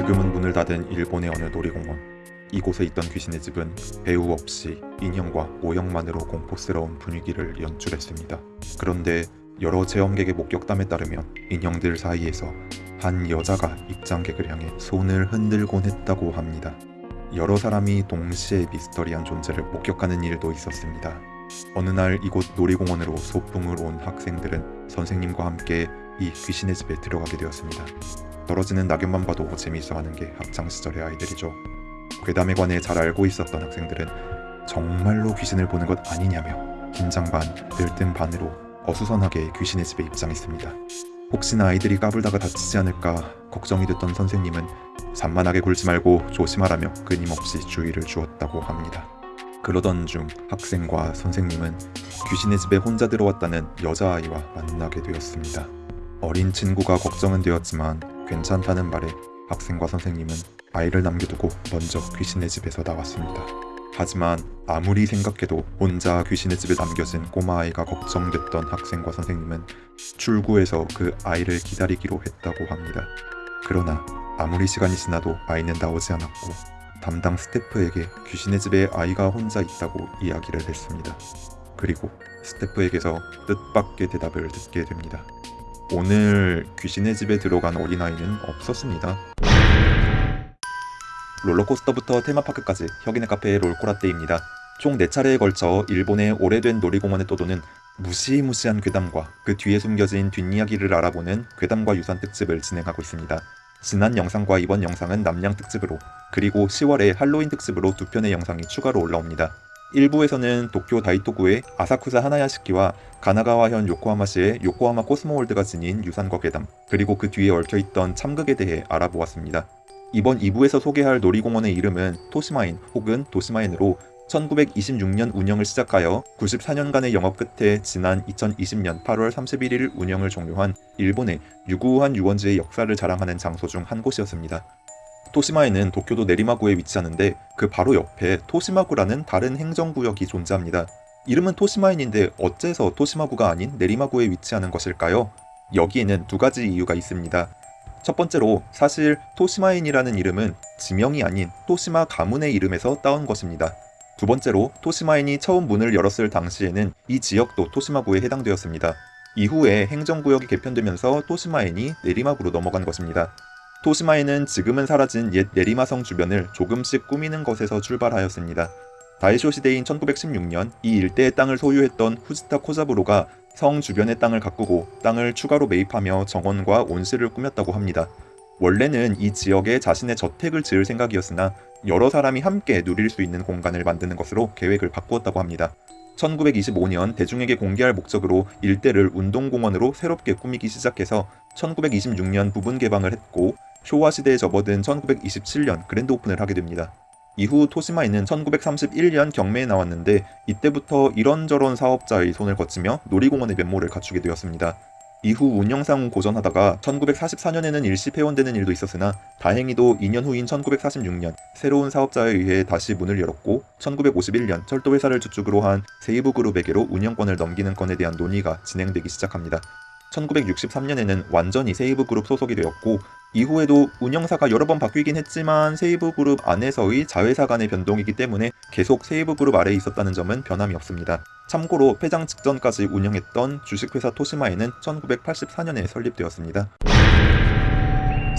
지금은 문을 닫은 일본의 어느 놀이공원. 이곳에 있던 귀신의 집은 배우 없이 인형과 모형만으로 공포스러운 분위기를 연출했습니다. 그런데 여러 체험객의 목격담에 따르면 인형들 사이에서 한 여자가 입장객을 향해 손을 흔들곤 했다고 합니다. 여러 사람이 동시에 미스터리한 존재를 목격하는 일도 있었습니다. 어느 날 이곳 놀이공원으로 소풍을 온 학생들은 선생님과 함께 이 귀신의 집에 들어가게 되었습니다. 떨어지는 낙엽만 봐도 재미있어하는 게 학창 시절의 아이들이죠. 괴담에 관해 잘 알고 있었던 학생들은 정말로 귀신을 보는 것 아니냐며 긴장 반, 들뜬 반으로 어수선하게 귀신의 집에 입장했습니다. 혹시나 아이들이 까불다가 다치지 않을까 걱정이 됐던 선생님은 산만하게 굴지 말고 조심하라며 끊임없이 주의를 주었다고 합니다. 그러던 중 학생과 선생님은 귀신의 집에 혼자 들어왔다는 여자아이와 만나게 되었습니다. 어린 친구가 걱정은 되었지만 괜찮다는 말에 학생과 선생님은 아이를 남겨두고 먼저 귀신의 집에서 나왔습니다. 하지만 아무리 생각해도 혼자 귀신의 집에 남겨진 꼬마아이가 걱정됐던 학생과 선생님은 출구에서 그 아이를 기다리기로 했다고 합니다. 그러나 아무리 시간이 지나도 아이는 나오지 않았고 담당 스태프에게 귀신의 집에 아이가 혼자 있다고 이야기를 했습니다. 그리고 스태프에게서 뜻밖의 대답을 듣게 됩니다. 오늘 귀신의 집에 들어간 어린아이는 없었습니다. 롤러코스터부터 테마파크까지 혁인의 카페의 롤코라떼입니다. 총 4차례에 걸쳐 일본의 오래된 놀이공원에 떠도는 무시무시한 괴담과 그 뒤에 숨겨진 뒷이야기를 알아보는 괴담과 유산 특집을 진행하고 있습니다. 지난 영상과 이번 영상은 남양 특집으로 그리고 10월에 할로윈 특집으로 두 편의 영상이 추가로 올라옵니다. 1부에서는 도쿄 다이토구의 아사쿠사 하나야시키와 가나가와현 요코하마시의 요코하마 코스모월드가 지닌 유산과 괴담 그리고 그 뒤에 얽혀있던 참극에 대해 알아보았습니다. 이번 2부에서 소개할 놀이공원의 이름은 토시마인 혹은 도시마인으로 1926년 운영을 시작하여 94년간의 영업 끝에 지난 2020년 8월 31일 운영을 종료한 일본의 유구한 유원지의 역사를 자랑하는 장소 중 한 곳이었습니다. 토시마에는 도쿄도 내리마구에 위치하는데 그 바로 옆에 토시마구라는 다른 행정구역이 존재합니다. 이름은 토시마인인데 어째서 토시마구가 아닌 내리마구에 위치하는 것일까요? 여기에는 두 가지 이유가 있습니다. 첫 번째로 사실 토시마인이라는 이름은 지명이 아닌 토시마 가문의 이름에서 따온 것입니다. 두 번째로 토시마인이 처음 문을 열었을 당시에는 이 지역도 토시마구에 해당되었습니다. 이후에 행정구역이 개편되면서 토시마인이 내리마구로 넘어간 것입니다. 토시마인은 지금은 사라진 옛 내리마성 주변을 조금씩 꾸미는 것에서 출발하였습니다. 다이쇼 시대인 1916년 이 일대의 땅을 소유했던 후지타 코자부로가 성 주변의 땅을 가꾸고 땅을 추가로 매입하며 정원과 온실을 꾸몄다고 합니다. 원래는 이 지역에 자신의 저택을 지을 생각이었으나 여러 사람이 함께 누릴 수 있는 공간을 만드는 것으로 계획을 바꾸었다고 합니다. 1925년 대중에게 공개할 목적으로 일대를 운동공원으로 새롭게 꾸미기 시작해서 1926년 부분 개방을 했고 쇼와 시대에 접어든 1927년 그랜드 오픈을 하게 됩니다. 이후 토시마에는 1931년 경매에 나왔는데 이때부터 이런저런 사업자의 손을 거치며 놀이공원의 면모를 갖추게 되었습니다. 이후 운영상 고전하다가 1944년에는 일시 폐원되는 일도 있었으나 다행히도 2년 후인 1946년 새로운 사업자에 의해 다시 문을 열었고 1951년 철도회사를 주축으로 한 세이브그룹에게로 운영권을 넘기는 건에 대한 논의가 진행되기 시작합니다. 1963년에는 완전히 세이부그룹 소속이 되었고 이후에도 운영사가 여러 번 바뀌긴 했지만 세이부그룹 안에서의 자회사 간의 변동이기 때문에 계속 세이부그룹 아래에 있었다는 점은 변함이 없습니다. 참고로 폐장 직전까지 운영했던 주식회사 토시마엔은 1984년에 설립되었습니다.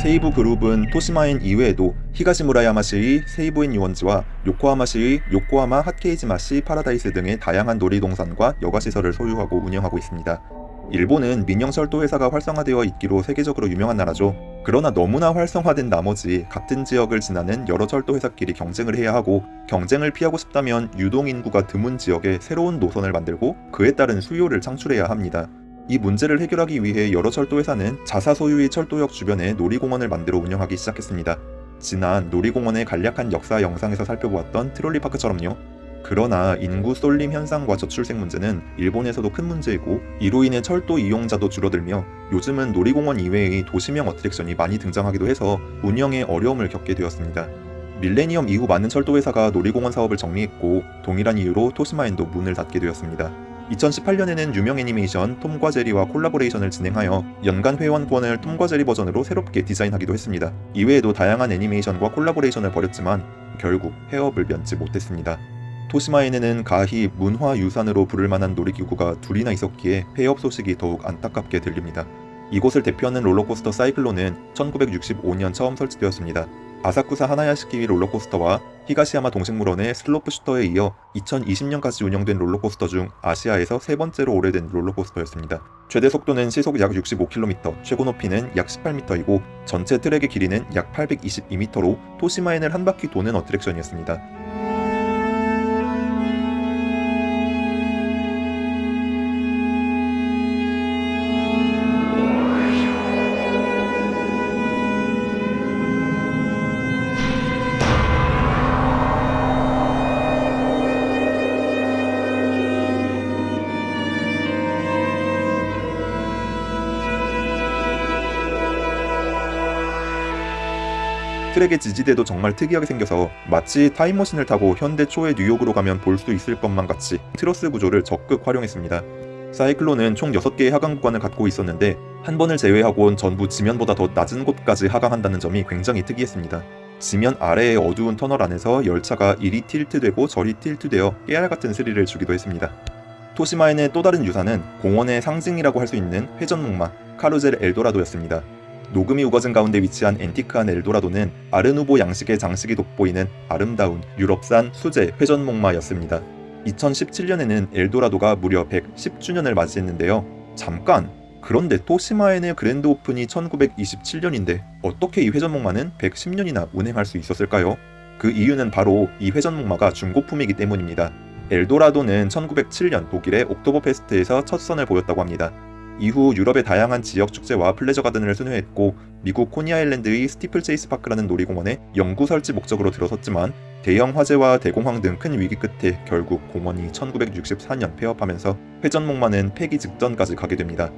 세이부 그룹은 토시마엔 이외에도 히가시무라야마시의 세이부엔 유원지와 요코하마시의 요코하마 핫케이지마시 파라다이스 등의 다양한 놀이동산과 여가시설을 소유하고 운영하고 있습니다. 일본은 민영철도 회사가 활성화되어 있기로 세계적으로 유명한 나라죠. 그러나 너무나 활성화된 나머지 같은 지역을 지나는 여러 철도 회사끼리 경쟁을 해야 하고 경쟁을 피하고 싶다면 유동 인구가 드문 지역에 새로운 노선을 만들고 그에 따른 수요를 창출해야 합니다. 이 문제를 해결하기 위해 여러 철도 회사는 자사 소유의 철도역 주변에 놀이공원을 만들어 운영하기 시작했습니다. 지난 놀이공원의 간략한 역사 영상에서 살펴보았던 트롤리파크처럼요. 그러나 인구 쏠림 현상과 저출생 문제는 일본에서도 큰 문제이고 이로 인해 철도 이용자도 줄어들며 요즘은 놀이공원 이외의 도심형 attraction이 많이 등장하기도 해서 운영에 어려움을 겪게 되었습니다. 밀레니엄 이후 많은 철도 회사가 놀이공원 사업을 정리했고 동일한 이유로 토시마엔도 문을 닫게 되었습니다. 2018년에는 유명 애니메이션 톰과 제리와 collaboration을 진행하여 연간 회원권을 톰과 제리 버전으로 새롭게 디자인하기도 했습니다. 이외에도 다양한 애니메이션과 collaboration을 벌였지만 결국 폐업을 면치 못했습니다. 토시마엔에는 가히 문화유산으로 부를 만한 놀이기구가 둘이나 있었기에 폐업 소식이 더욱 안타깝게 들립니다. 이곳을 대표하는 롤러코스터 사이클론은 1965년 처음 설치되었습니다. 아사쿠사 하나야시키 롤러코스터와 히가시야마 동식물원의 슬로프 슈터에 이어 2020년까지 운영된 롤러코스터 중 아시아에서 세 번째로 오래된 롤러코스터였습니다. 최대 속도는 시속 약 65km, 최고 높이는 약 18m이고 전체 트랙의 길이는 약 822m로 토시마엔을 한 바퀴 도는 attraction이었습니다. 트랙의 지지대도 정말 특이하게 생겨서 마치 타임머신을 타고 현대 초의 뉴욕으로 가면 볼 수 있을 것만 같이 트러스 구조를 적극 활용했습니다. 사이클론은 총 6개의 하강 구간을 갖고 있었는데 한 번을 제외하고는 전부 지면보다 더 낮은 곳까지 하강한다는 점이 굉장히 특이했습니다. 지면 아래의 어두운 터널 안에서 열차가 이리 tilt되고 저리 tilt되어 깨알 같은 스릴을 주기도 했습니다. 토시마엔의 또 다른 유산은 공원의 상징이라고 할 수 있는 회전목마 카루젤 엘도라도였습니다. 녹음이 우거진 가운데 위치한 앤티크한 엘도라도는 아르누보 양식의 장식이 돋보이는 아름다운 유럽산 수제 회전목마였습니다. 2017년에는 엘도라도가 무려 110주년을 맞이했는데요. 잠깐! 그런데 토시마엔의 grand open이 1927년인데 어떻게 이 회전목마는 110년이나 운행할 수 있었을까요? 그 이유는 바로 이 회전목마가 중고품이기 때문입니다. 엘도라도는 1907년 독일의 옥토버 페스트에서 첫 선을 보였다고 합니다. 이후 유럽의 다양한 지역 축제와 pleasure garden을 순회했고 미국 코니 아일랜드의 스티플 체이스 파크라는 놀이공원에 영구 설치 목적으로 들어섰지만 대형 화재와 대공황 등 큰 위기 끝에 결국 공원이 1964년 폐업하면서 회전목마는 폐기 직전까지 가게 됩니다.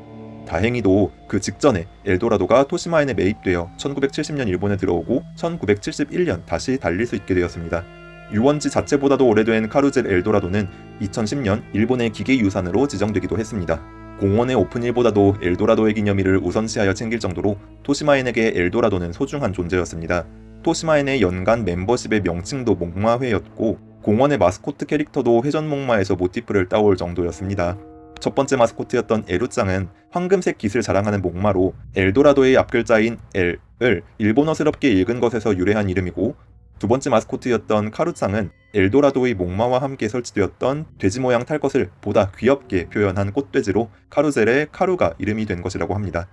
다행히도 그 직전에 엘도라도가 토시마엔에 매입되어 1970년 일본에 들어오고 1971년 다시 달릴 수 있게 되었습니다. 유원지 자체보다도 오래된 카루젤 엘도라도는 2010년 일본의 기계유산으로 지정되기도 했습니다. 공원의 오픈일보다도 엘도라도의 기념일을 우선시하여 챙길 정도로 토시마엔에게 엘도라도는 소중한 존재였습니다. 토시마엔의 연간 멤버십의 명칭도 목마회였고 공원의 마스코트 캐릭터도 회전 목마에서 모티프를 따올 정도였습니다. 첫 번째 마스코트였던 에루짱은 황금색 깃을 자랑하는 목마로 엘도라도의 앞글자인 L을 일본어스럽게 읽은 것에서 유래한 이름이고 두 번째 마스코트였던 카루짱은 엘도라도의 목마와 함께 설치되었던 돼지 모양 탈 것을 보다 귀엽게 표현한 꽃돼지로 카루젤의 카루가 이름이 된 것이라고 합니다.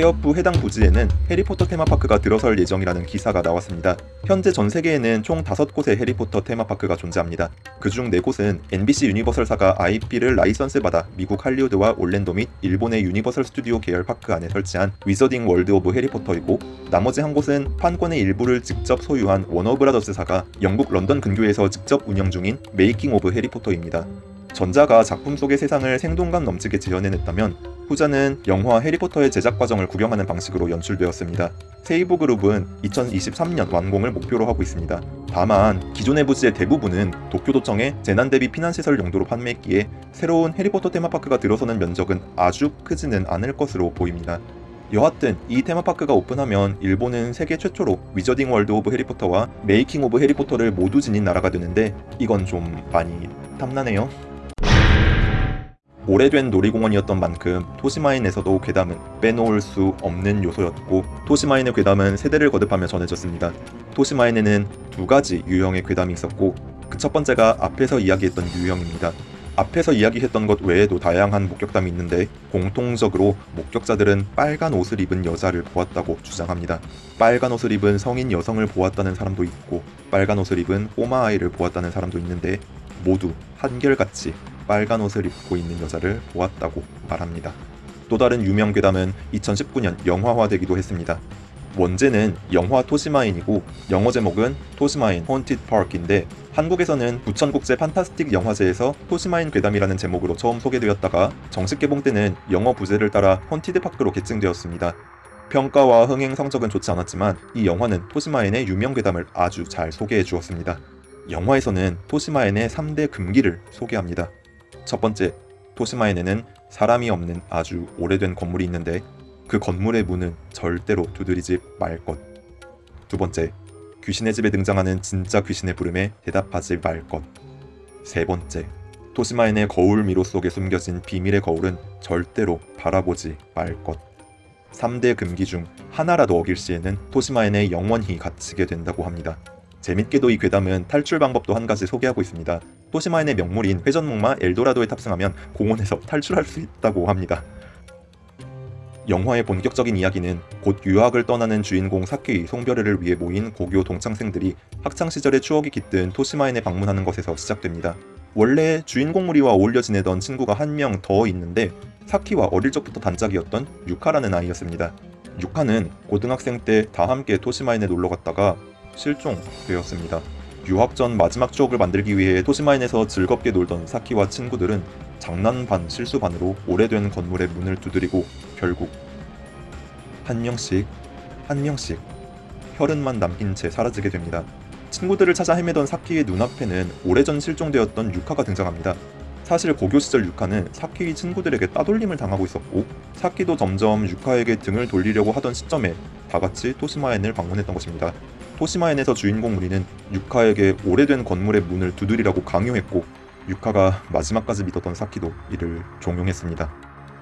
후 해당 부지에는 해리포터 테마파크가 들어설 예정이라는 기사가 나왔습니다. 현재 전 세계에는 총 5곳의 해리포터 테마파크가 존재합니다. 그중 4곳은 NBC 유니버설사가 IP를 라이선스 받아 미국 할리우드와 올랜도 및 일본의 유니버설 스튜디오 계열 파크 안에 설치한 위저딩 월드 오브 해리포터이고 나머지 한 곳은 판권의 일부를 직접 소유한 워너브라더스사가 영국 런던 근교에서 직접 운영 중인 Making of Harry Potter입니다. 전자가 작품 속의 세상을 생동감 넘치게 재현해냈다면 후자는 영화 해리포터의 제작 과정을 구경하는 방식으로 연출되었습니다. 세이부 그룹은 2023년 완공을 목표로 하고 있습니다. 다만 기존의 부지의 대부분은 도쿄도청의 재난대비 피난시설 용도로 판매했기에 새로운 해리포터 테마파크가 들어서는 면적은 아주 크지는 않을 것으로 보입니다. 여하튼 이 테마파크가 오픈하면 일본은 세계 최초로 위저딩 월드 오브 해리포터와 메이킹 오브 해리포터를 모두 지닌 나라가 되는데 이건 좀 많이 탐나네요. 오래된 놀이공원이었던 만큼 토시마엔에서도 괴담은 빼놓을 수 없는 요소였고 토시마엔의 괴담은 세대를 거듭하며 전해졌습니다. 토시마엔에는 두 가지 유형의 괴담이 있었고 그 첫 번째가 앞에서 이야기했던 유형입니다. 앞에서 이야기했던 것 외에도 다양한 목격담이 있는데 공통적으로 목격자들은 빨간 옷을 입은 여자를 보았다고 주장합니다. 빨간 옷을 입은 성인 여성을 보았다는 사람도 있고 빨간 옷을 입은 꼬마 아이를 보았다는 사람도 있는데 모두 한결같이 빨간 옷을 입고 있는 여자를 보았다고 말합니다. 또 다른 유명 괴담은 2019년 영화화되기도 했습니다. 원제는 영화 토시마엔이고 영어 제목은 토시마엔 Haunted Park인데 한국에서는 부천국제 판타스틱 영화제에서 토시마엔 괴담이라는 제목으로 처음 소개되었다가 정식 개봉 때는 영어 부제를 따라 Haunted Park로 개칭되었습니다. 평가와 흥행 성적은 좋지 않았지만 이 영화는 토시마엔의 유명 괴담을 아주 잘 소개해 주었습니다. 영화에서는 토시마엔의 3대 금기를 소개합니다. 첫 번째, 토시마엔에는 사람이 없는 아주 오래된 건물이 있는데 그 건물의 문은 절대로 두드리지 말 것. 두 번째, 귀신의 집에 등장하는 진짜 귀신의 부름에 대답하지 말 것. 세 번째, 토시마엔의 거울 미로 속에 숨겨진 비밀의 거울은 절대로 바라보지 말 것. 3대 금기 중 하나라도 어길 시에는 토시마엔에 영원히 갇히게 된다고 합니다. 재밌게도 이 괴담은 탈출 방법도 한 가지 소개하고 있습니다. 토시마엔의 명물인 회전목마 엘도라도에 탑승하면 공원에서 탈출할 수 있다고 합니다. 영화의 본격적인 이야기는 곧 유학을 떠나는 주인공 사키의 송별회를 위해 모인 고교 동창생들이 학창 시절의 추억이 깃든 토시마엔에 방문하는 것에서 시작됩니다. 원래 주인공 무리와 어울려 지내던 친구가 한 명 더 있는데 사키와 어릴 적부터 단짝이었던 유카라는 아이였습니다. 유카는 고등학생 때 다 함께 토시마엔에 놀러 갔다가 실종되었습니다. 유학 전 마지막 추억을 만들기 위해 토시마엔에서 즐겁게 놀던 사키와 친구들은 장난 반 실수 반으로 오래된 건물의 문을 두드리고 결국 한 명씩 한 명씩 혈흔만 남긴 채 사라지게 됩니다. 친구들을 찾아 헤매던 사키의 눈앞에는 오래전 실종되었던 유카가 등장합니다. 사실 고교 시절 유카는 사키의 친구들에게 따돌림을 당하고 있었고 사키도 점점 유카에게 등을 돌리려고 하던 시점에 다 같이 토시마엔을 방문했던 것입니다. 토시마엔에서 주인공 무리는 유카에게 오래된 건물의 문을 두드리라고 강요했고 유카가 마지막까지 믿었던 사키도 이를 종용했습니다.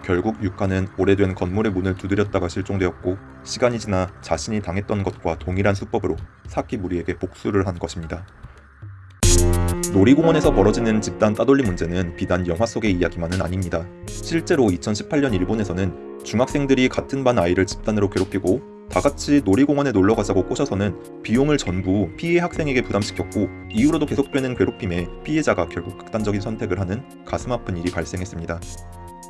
결국 유카는 오래된 건물의 문을 두드렸다가 실종되었고 시간이 지나 자신이 당했던 것과 동일한 수법으로 사키 무리에게 복수를 한 것입니다. 놀이공원에서 벌어지는 집단 따돌림 문제는 비단 영화 속의 이야기만은 아닙니다. 실제로 2018년 일본에서는 중학생들이 같은 반 아이를 집단으로 괴롭히고 다 같이 놀이공원에 놀러 가자고 꼬셔서는 비용을 전부 피해 학생에게 부담시켰고 이후로도 계속되는 괴롭힘에 피해자가 결국 극단적인 선택을 하는 가슴 아픈 일이 발생했습니다.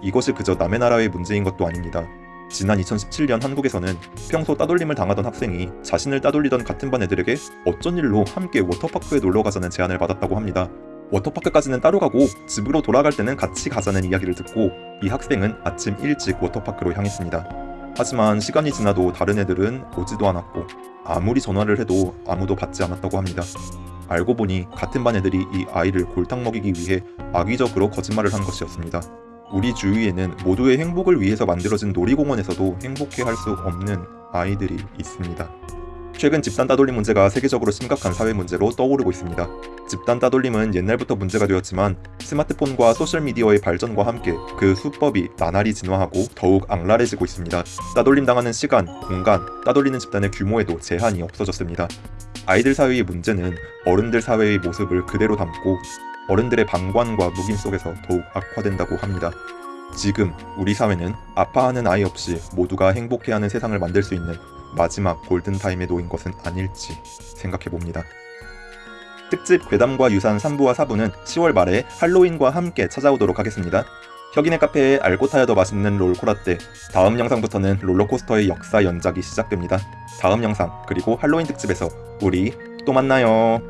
이것이 그저 남의 나라의 문제인 것도 아닙니다. 지난 2017년 한국에서는 평소 따돌림을 당하던 학생이 자신을 따돌리던 같은 반 애들에게 어쩐 일로 함께 워터파크에 놀러 가자는 제안을 받았다고 합니다. 워터파크까지는 따로 가고 집으로 돌아갈 때는 같이 가자는 이야기를 듣고 이 학생은 아침 일찍 워터파크로 향했습니다. 하지만 시간이 지나도 다른 애들은 오지도 않았고 아무리 전화를 해도 아무도 받지 않았다고 합니다. 알고 보니 같은 반 애들이 이 아이를 골탕 먹이기 위해 악의적으로 거짓말을 한 것이었습니다. 우리 주위에는 모두의 행복을 위해서 만들어진 놀이공원에서도 행복해 할 수 없는 아이들이 있습니다. 최근 집단 따돌림 문제가 세계적으로 심각한 사회 문제로 떠오르고 있습니다. 집단 따돌림은 옛날부터 문제가 되었지만 스마트폰과 소셜미디어의 발전과 함께 그 수법이 나날이 진화하고 더욱 악랄해지고 있습니다. 따돌림 당하는 시간, 공간, 따돌리는 집단의 규모에도 제한이 없어졌습니다. 아이들 사회의 문제는 어른들 사회의 모습을 그대로 담고 어른들의 방관과 묵임 속에서 더욱 악화된다고 합니다. 지금 우리 사회는 아파하는 아이 없이 모두가 행복해하는 세상을 만들 수 있는 마지막 골든타임에 놓인 것은 아닐지 생각해 봅니다. 특집 괴담과 유산 3부와 4부는 10월 말에 할로윈과 함께 찾아오도록 하겠습니다. 혁인의 카페에 알고 타야 더 맛있는 롤코라떼 다음 영상부터는 롤러코스터의 역사 연작이 시작됩니다. 다음 영상 그리고 할로윈 특집에서 우리 또 만나요.